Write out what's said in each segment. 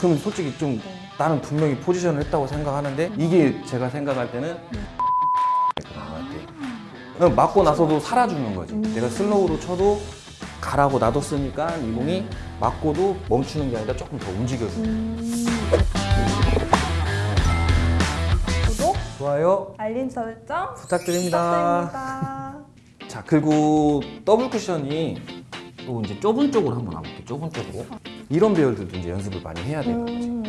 그럼 솔직히 좀 네. 나는 분명히 포지션을 했다고 생각하는데 이게 제가 생각할 때는 그냥 맞고 나서도 살아주는 거지. 내가 슬로우로 쳐도 가라고 놔뒀으니까 이 공이 맞고도 멈추는 게 아니라 조금 더 움직여주는 음. 구독, 좋아요. 알림 설정 부탁드립니다. 부탁드립니다. 자 그리고 더블 쿠션이 또 이제 좁은 쪽으로 한번 와볼게요. 좁은 쪽으로 이런 배열들도 이제 연습을 많이 해야 되는 거지 음,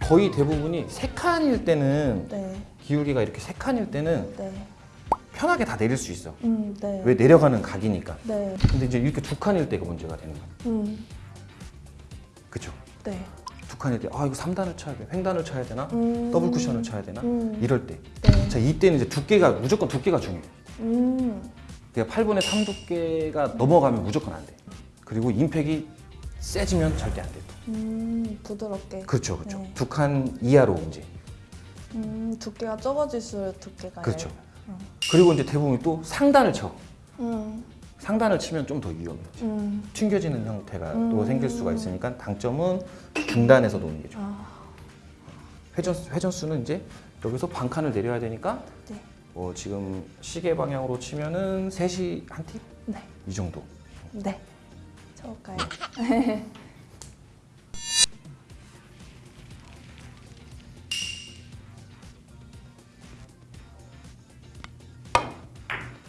거의 대부분이 세 칸일 때는 네, 기울기가 이렇게 세 칸일 때는 네, 편하게 다 내릴 수 있어. 음, 네, 왜 내려가는 각이니까. 네, 근데 이제 이렇게 두 칸일 때가 문제가 되는 거야. 음, 그쵸? 네, 두 칸일 때 아 이거 3단을 쳐야 돼 횡단을 쳐야 되나? 음, 더블 쿠션을 쳐야 되나? 음, 이럴 때. 네, 자, 이때는 이제 두께가 무조건 두께가 중요해. 음, 그러니까 8분의 3 두께가 넘어가면 무조건 안돼. 그리고 임팩이 세지면 절대 안 돼. 음, 부드럽게. 그렇죠, 그렇죠. 네. 두칸 이하로 이제. 음, 두께가 적어질수록 두께가 그렇죠. 어. 그리고 이제 대부분 또 상단을 쳐. 음, 상단을 치면 좀 더 위험해. 음, 튕겨지는 형태가 음. 또 생길 수가 있으니까 당점은 중단에서 노는 게 좋아. 아, 회전 회전수는 이제 여기서 반 칸을 내려야 되니까 네, 어, 지금 시계 방향으로 치면은 3시 한 팁? 네, 이 정도. 네. 쳐볼까요?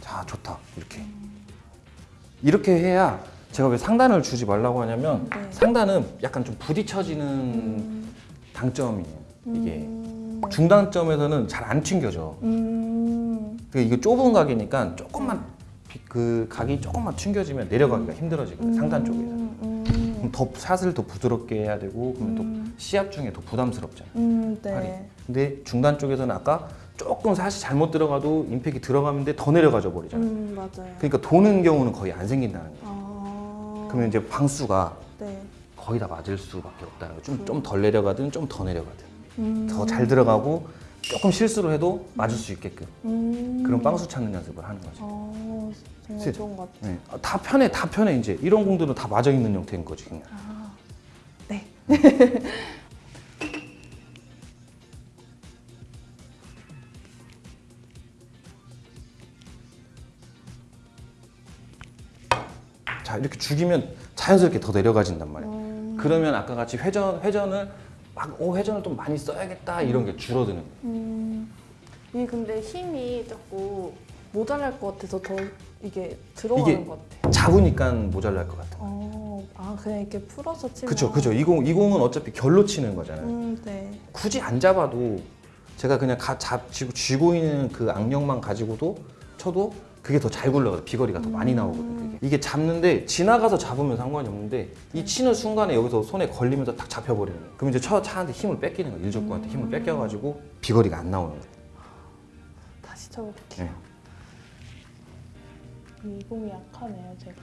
자, 좋다. 이렇게. 이렇게 해야 제가 왜 상단을 주지 말라고 하냐면 네. 상단은 약간 좀 부딪혀지는 음, 당점이에요. 이게 음, 중단점에서는 잘 안 튕겨져. 음, 그 이게 좁은 각이니까 조금만 비- 그 각이 조금만 튕겨지면 내려가기가 힘들어지거든. 요 상단 쪽에서. 음, 그럼 더 샷을 더 부드럽게 해야 되고 그러면 음. 또 시합 중에 더 부담스럽잖아. 음, 팔이. 네. 근데 중단 쪽에서는 아까 조금 샷이 잘못 들어가도 임팩이 들어가는데 더 내려가져 버리잖아. 음, 맞아요. 그러니까 도는 경우는 거의 안 생긴다는 거야. 아, 그러면 이제 방수가 네. 거의 다 맞을 수밖에 없다는 거야. 좀좀덜 내려가든 좀 더 내려가든 음, 더잘 들어가고 조금 실수를 해도 맞을 수 있게끔 음, 그런 빵수 찾는 연습을 하는 거지. 어, 정말 실- 좋은 것 같아요. 네. 아, 다 편해, 다 편해 이제 이런 공들은 다 맞아 있는 형태인 거지 그냥. 아, 네. 자 이렇게 죽이면 자연스럽게 더 내려가진단 말이야. 음, 그러면 아까 같이 회전 회전을 막오 회전을 좀 많이 써야겠다 이런 게 줄어드는 거야. 음, 이게 근데 힘이 자꾸 모자랄 것 같아서 더 이게 들어가는 것 같아요. 잡으니까 모자랄 것 같아. 어, 아 그냥 이렇게 풀어서 치면. 그쵸 그쵸 이 공 이 공은 어차피 결로 치는 거잖아요. 음, 네. 굳이 안 잡아도 제가 그냥 가, 잡, 쥐고, 쥐고 있는 그 악력만 가지고도 쳐도 그게 더 잘 굴러가요. 비거리가 더 많이 나오거든요. 이게 잡는데 지나가서 잡으면 상관이 없는데 이 치는 순간에 여기서 손에 걸리면서 딱 잡혀버리는 거예요. 그럼 이제 차, 차한테 힘을 뺏기는 거예요. 일족구한테 힘을 뺏겨가지고 비거리가 안 나오는 거예요. 다시 쳐볼게요. 네. 이 공이 약하네요, 제가.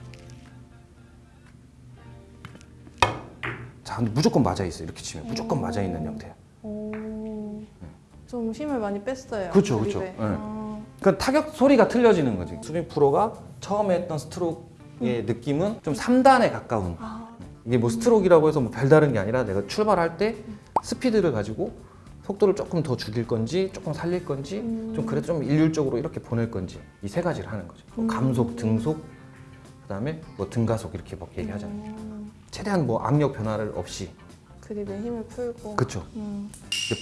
자, 근데 무조건 맞아 있어요. 이렇게 치면 무조건 오. 맞아 있는 형태예요. 오, 좀 힘을 많이 뺐어요. 그쵸. 그립에. 네. 아, 그 타격 소리가 틀려지는 거지. 수빈 프로가 처음에 했던 스트로크 의 느낌은 좀 3단에 가까운. 아, 이게 뭐 스트로크라고 해서 뭐 별다른 게 아니라 내가 출발할 때 스피드를 가지고 속도를 조금 더 죽일 건지 조금 살릴 건지 음. 좀 그래도 좀 일률적으로 이렇게 보낼 건지 이 세 가지를 하는 거죠. 뭐 음. 감속, 등속, 그 다음에 뭐 등가속 이렇게 막 얘기하잖아요. 음, 최대한 뭐 압력 변화를 없이 그립에 힘을 풀고. 그쵸. 음,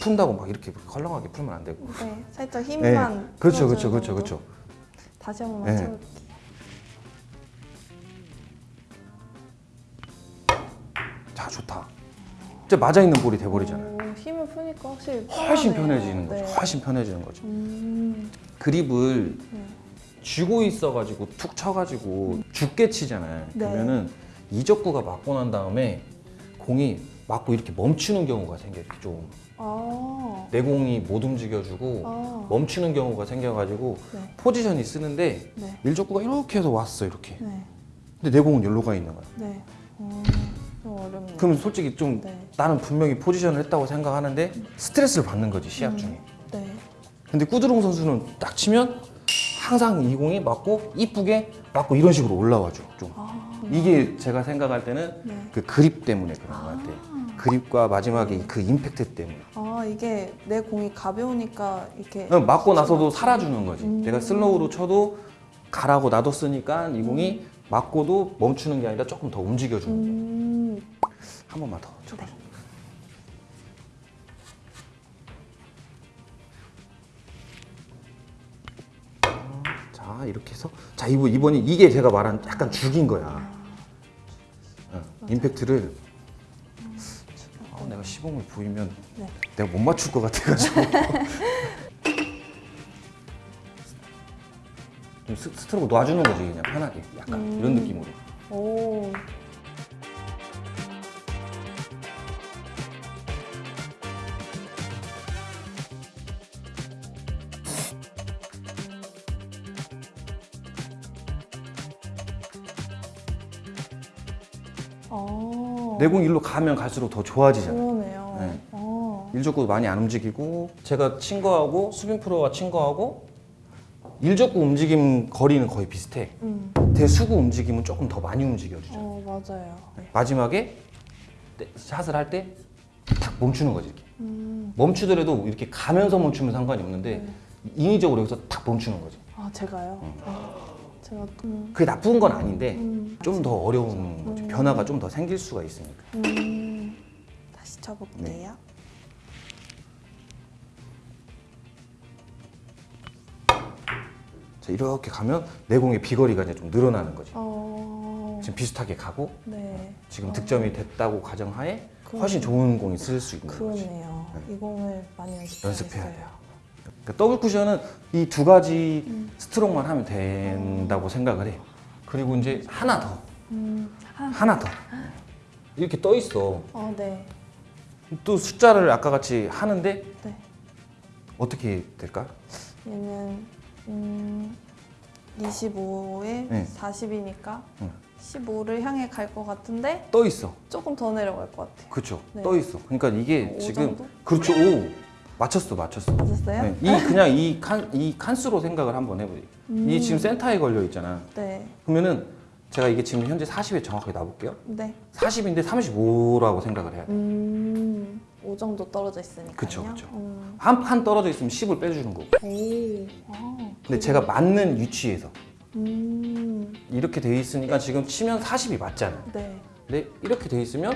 푼다고 막 이렇게 헐렁하게 풀면 안 되고. 네, 살짝 네. 힘만. 그렇죠, 풀어주는 그렇죠, 그렇죠, 정도. 그렇죠. 다시 한 번만 네. 쳐볼게요. 자, 좋다. 이제 맞아 있는 볼이 돼버리잖아요. 오, 힘을 푸니까 확실히 훨씬 편하네요. 편해지는 거죠. 네. 훨씬 편해지는 거죠. 음, 그립을 네. 쥐고 있어가지고 툭 쳐가지고 죽게 치잖아요. 네. 그러면은 이적구가 맞고 난 다음에 공이 맞고 이렇게 멈추는 경우가 생겨요. 이렇게 좀 아, 내 공이 못 움직여주고 아, 멈추는 경우가 생겨가지고 네, 포지션이 쓰는데 네, 일적구가 이렇게 해서 왔어 이렇게. 네, 근데 내 공은 여기로 가 있는 거야. 네. 어, 좀 어렵네요. 그럼 솔직히 좀 네, 나는 분명히 포지션을 했다고 생각하는데 스트레스를 받는 거지 시합 음. 중에. 네. 근데 꾸드롱 선수는 딱 치면 항상 이 공이 맞고 이쁘게 맞고 이런 식으로 올라와줘 좀. 아, 이게 제가 생각할 때는 네. 그 그립 때문에 그런 것 같아. 그립과 마지막에 그 임팩트 때문에. 아 이게 내 공이 가벼우니까 이렇게 그냥 맞고 나서도 살아주는 거지. 음. 내가 슬로우로 쳐도 가라고 놔뒀으니까 이 공이 맞고도 멈추는 게 아니라 조금 더 움직여주는. 음, 한 번만 더 쳐봐. 네. 자 이렇게 해서 자 이번 이번이 이게 제가 말한 약간 죽인 거야. 어, 임팩트를 아, 내가 시범을 보이면 네. 내가 못 맞출 것 같아가지고 좀 스, 스트로크 놔주는 거지 그냥 편하게 약간 음. 이런 느낌으로. 오. 어. 내공 일로 가면 갈수록 더 좋아지잖아. 그러네요. 네. 어. 일적구 많이 안 움직이고 제가 친 거하고 수빈 프로가 친 거하고 일적구 움직임 거리는 거의 비슷해. 음. 대수구 움직임은 조금 더 많이 움직여주죠. 어 맞아요. 마지막에 때- 샷을 할때딱 멈추는 거지 이렇게. 음. 멈추더라도 이렇게 가면서 멈추면 상관이 없는데 네. 인위적으로 여기서 딱 멈추는 거지. 아 제가요. 아, 제가 음. 그게 나쁜 건 아닌데 음. 좀더 어려운 거죠. 음. 변화가 좀 더 생길 수가 있으니까. 음. 다시 쳐볼게요. 네. 자, 이렇게 가면 내공의 비거리가 이제 좀 늘어나는 거지. 어. 지금 비슷하게 가고 네. 지금 어. 득점이 됐다고 가정하에 그- 훨씬 좋은 공이 쓸 수 있는 거지. 그러네요. 네. 이 공을 많이. 연습해야 돼요. 그러니까 더블 쿠션은 이 두 가지 음. 스트로크만 하면 된다고 생각을 해. 그리고 이제 하나 더, 음. 아, 하나 더. 이렇게 떠 있어. 어, 네. 또 숫자를 아까 같이 하는데 네. 어떻게 될까? 얘는 음, 25에 네. 40이니까 응. 15를 향해 갈 것 같은데 떠 있어. 조금 더 내려갈 것 같아요. 그렇죠. 네. 떠 있어. 그러니까 이게 오 지금 정도? 그렇죠. 오 맞췄어, 맞췄어. 맞았어요? 네. 이 그냥 이 칸 이 칸수로 생각을 한번 해보세요. 음. 이 지금 센터에 걸려 있잖아. 네. 그러면은 제가 이게 지금 현재 40에 정확하게 놔볼게요. 네. 40인데 35라고 생각을 해야 돼. 음, 5 정도 떨어져 있으니까요. 그쵸, 그쵸. 음. 한판 떨어져 있으면 10을 빼주는 거고. 오. 아, 근데 제가 맞는 위치에서 음. 이렇게 돼 있으니까 지금 치면 40이 맞잖아. 네. 근데 이렇게 돼 있으면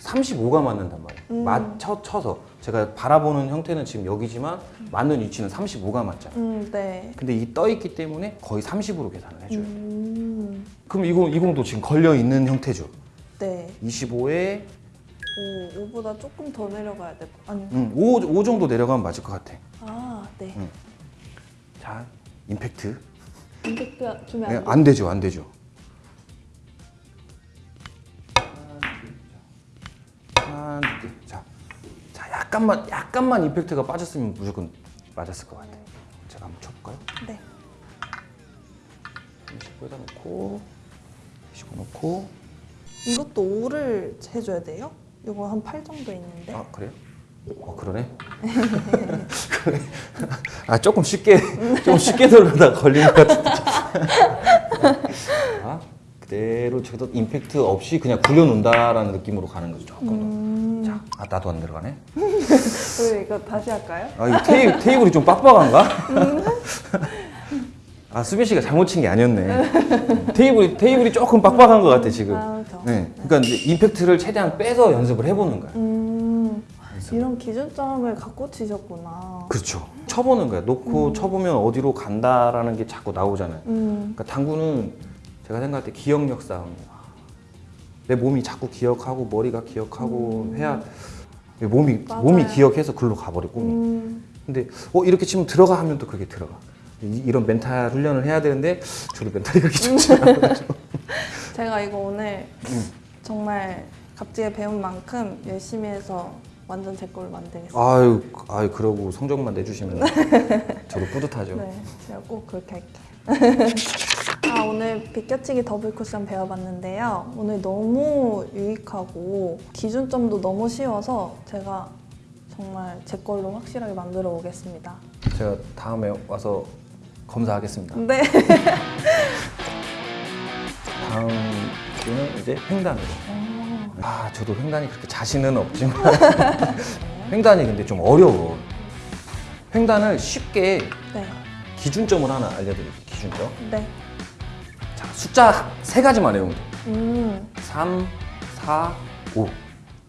35가 맞는단 말이에요. 음. 맞춰 쳐서 제가 바라보는 형태는 지금 여기지만 맞는 위치는 35가 맞잖아. 음, 네. 근데 이 떠 있기 때문에 거의 30으로 계산을 해줘요. 음. 그럼 이공 이공도 지금 걸려 있는 형태죠. 네. 25에 5, 5보다 조금 더 내려가야 될 것. 아니. 음, 5, 5 정도 내려가면 맞을 것 같아. 아, 네. 음. 자, 임팩트. 임팩트 주면 네, 안 돼. 안 되죠, 안 되죠. 약간만, 약간만 임팩트가 빠졌으면 무조건 맞았을 것 같아. 제가 한번 쳐볼까요? 네. 29에다 놓고, 29 놓고. 이것도 5를 해줘야 돼요? 이거 한 8 정도 있는데. 아, 그래요? 어, 그러네. 그래. 아, 조금 쉽게, 좀 쉽게 돌려다 걸린 것 같은데. 아, 그대로 저도 임팩트 없이 그냥 굴려놓는다라는 느낌으로 가는 거죠, 조금 더. 음. 자, 아, 나도 안 들어가네. 그럼 이거 다시 할까요? 아, 이 테이, 테이블이 좀 빡빡한가? 아, 수빈 씨가 잘못 친 게 아니었네. 테이블이, 테이블이 조금 빡빡한 것 같아, 지금. 아, 저. 네. 그러니까 임팩트를 최대한 빼서 연습을 해보는 거야. 음. 이런 기준점을 갖고 치셨구나. 그렇죠. 쳐보는 거야. 놓고 쳐보면 어디로 간다라는 게 자꾸 나오잖아요. 음. 그러니까 당구는 제가 생각할 때 기억력 싸움이에요. 내 몸이 자꾸 기억하고 머리가 기억하고 해야 내 몸이 음. 맞아요. 몸이 기억해서 글로 가버려 꿈이. 음. 근데 어 이렇게 치면 들어가 하면 또 그게 들어가. 이, 이런 멘탈 훈련을 해야 되는데 저도 멘탈이 그렇게 좋지 않아. 제가 이거 오늘 음. 정말 갑자기 배운 만큼 열심히 해서 완전 제 걸로 만들겠습니다. 아유 아유 그러고 성적만 내주시면 저도 뿌듯하죠. 네, 제가 꼭 그렇게 할게요. 아, 오늘 비껴치기 더블 쿠션 배워봤는데요. 오늘 너무 유익하고 기준점도 너무 쉬워서 제가 정말 제 걸로 확실하게 만들어 오겠습니다. 제가 다음에 와서 검사하겠습니다. 네. 다음 기회는 이제 횡단으로. 아, 저도 횡단이 그렇게 자신은 없지만 횡단이 근데 좀 어려워. 횡단을 쉽게 네. 기준점을 하나 알려드릴게요. 기준점. 네. 숫자 세 가지만 외우면 돼요. 음. 3, 4, 5.